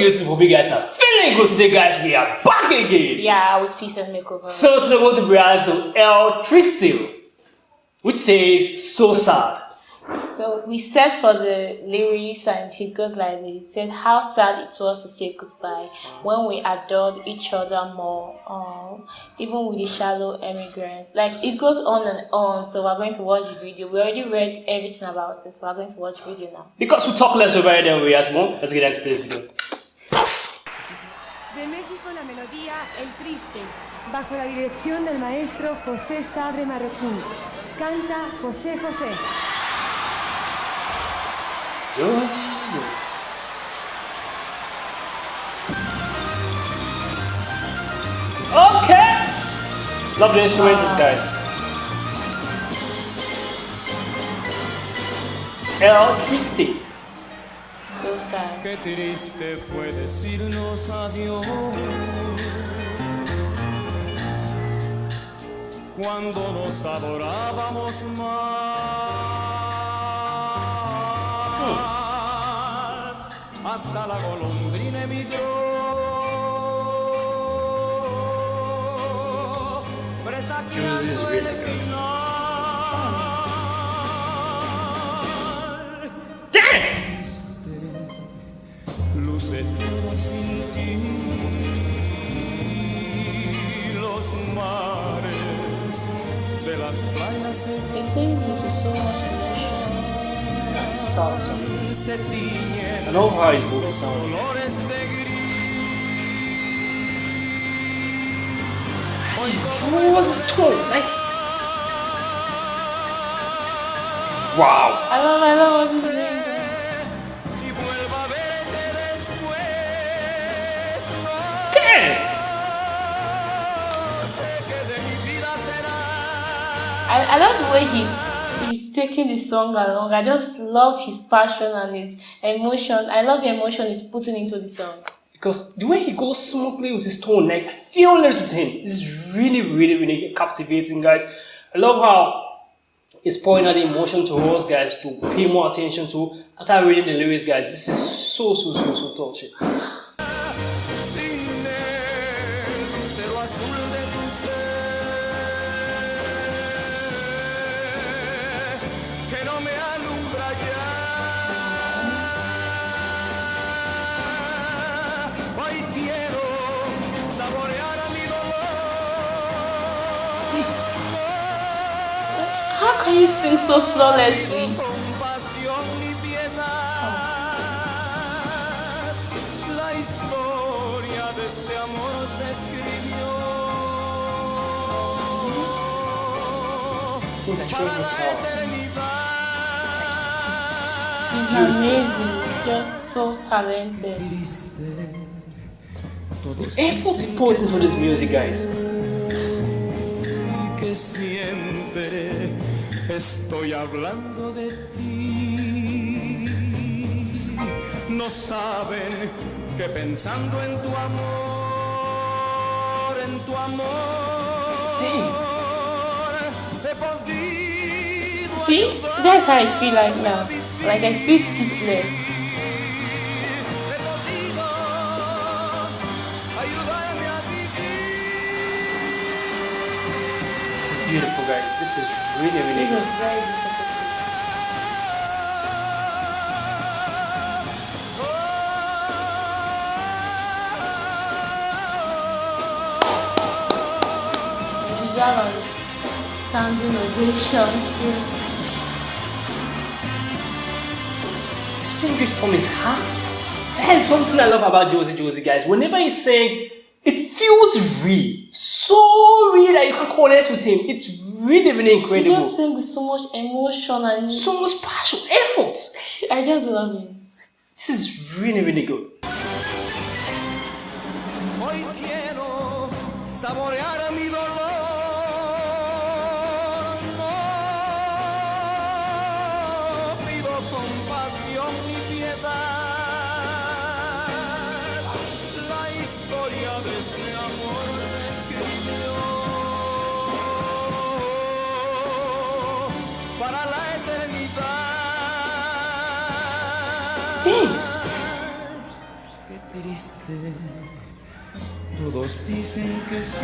YouTube? Hope you guys are feeling good today, guys. We are back again. Yeah, with peace and makeover. So today we're going to react to El Triste, which says so sad. So we searched for the lyrics and it goes like this. It said how sad it was to say goodbye when we adored each other more, um, even with the shallow emigrants. Like it goes on and on. So we're going to watch the video. We already read everything about it, so we're going to watch the video now. Because we talk less over it than we react more, let's get into this video. La melodía El Triste, bajo la dirección del maestro José Sabre Marroquín. Canta José José. Okay! Love the instrumentals, guys. El Triste. Qué triste fue decirnos adiós cuando nos adorábamos más. Hasta la golondrina emigró. Presagiando el final. De las playas se, It sings this with so much emotion. Sad song. se tiñen I know how his voice sounds. colores de gris. What was his tone? Like. Wow. I love, I love what he's doing. I, I love the way he's he's taking the song along. I just love his passion and his emotion. I love the emotion he's putting into the song. Because the way he goes smoothly with his tone, like I feel little to him, This is really, really, really captivating, guys. I love how he's pouring out the emotion to us, guys, to pay more attention to. After reading the lyrics, guys, this is so, so, so, so touching. No me alumbra ya. Hoy quiero saborear a mi dolor. How can you sing so flawlessly? compasión ni piedad. La historia de este amor se escribió. Para la eternidad. He's amazing. Just so talented. He puts into this music, guys. que siempre estoy hablando de ti. No saben que pensando en tu amor, en tu amor, he podido See, that's how I feel like now. Like I feel speechless. he podido ayudarme a vivir. This is beautiful, guys. This is really, really This good. very beautiful. Deserve a standing ovation still. Sing it from his heart. That's something I love about Josie Josie, guys. Whenever he's saying, it feels real. So real that you can connect with him. It's really, really incredible. He just sing with so much emotion and So much passion, effort. I just love him. This is really, really good. Hoy quiero saborear a mi triste. Todos dicen que soy,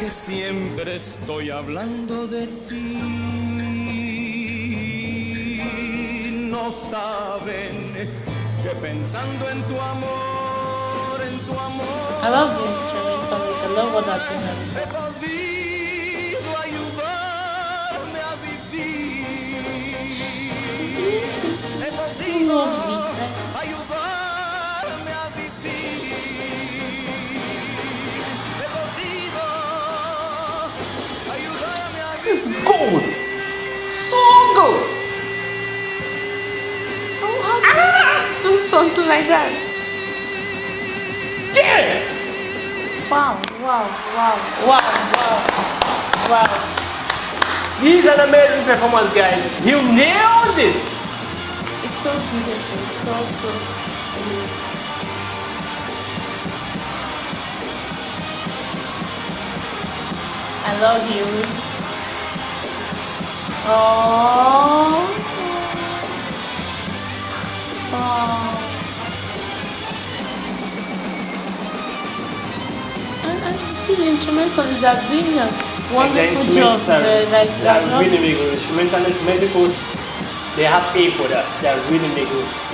que siempre estoy hablando de ti. No saben que pensando en tu amor, en tu amor. I love the instrumentalist. I love what that He podido ayudarme a vivir. He podido ayudarme a This is gold. So good. Do something like that. Damn. Wow, wow, wow, wow, wow, wow. These are amazing performance, guys. You nailed this. It's so beautiful. So, so beautiful. I love you. Oh. Oh. And, and see the instrumentalists are doing a wonderful job. They're like, they are really, really good. Instrumentalists, medicals, they have paid for that. They are really, really good.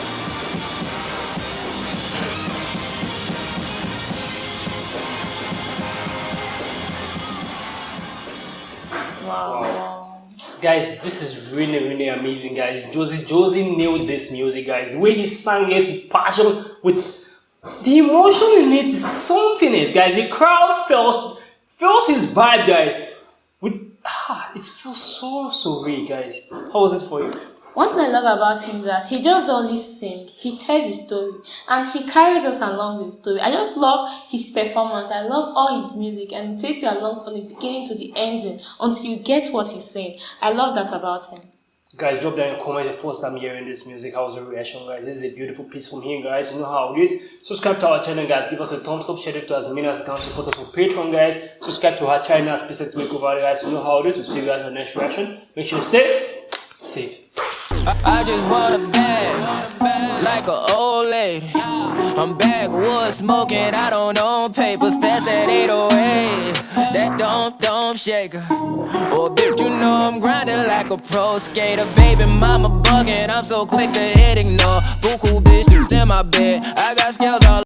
wow, wow. Guys, this is really, really amazing, guys. Josie, Josie nailed this music, guys. The way he sang it with passion, with the emotion in it is something else, guys. The crowd felt felt his vibe, guys. With ah, it feels so so real, guys. How was it for you? One thing I love about him is that he just only sing, he tells his story and he carries us along with the story. I just love his performance. I love all his music and take you along from the beginning to the ending until you get what he's saying. I love that about him. Guys, drop down in comment the first time hearing this music. How was your reaction, guys? This is a beautiful piece from him, guys. You know how we do it. Subscribe to our channel, guys. Give us a thumbs up. Share it to as many as you can. Support us on Patreon, guys. Subscribe to our channel at Specific Makeover, guys. You know how it is. We'll see you guys on the next reaction. Make sure you stay safe. I just want a bag, like an old lady. I'm backwoods smoking, I don't own papers, pass oh that 808. That don't, don't shaker. Oh, bitch, you know I'm grinding like a pro skater. Baby, mama bugging, I'm so quick to hit ignore. Buku bitches in my bed, I got scales all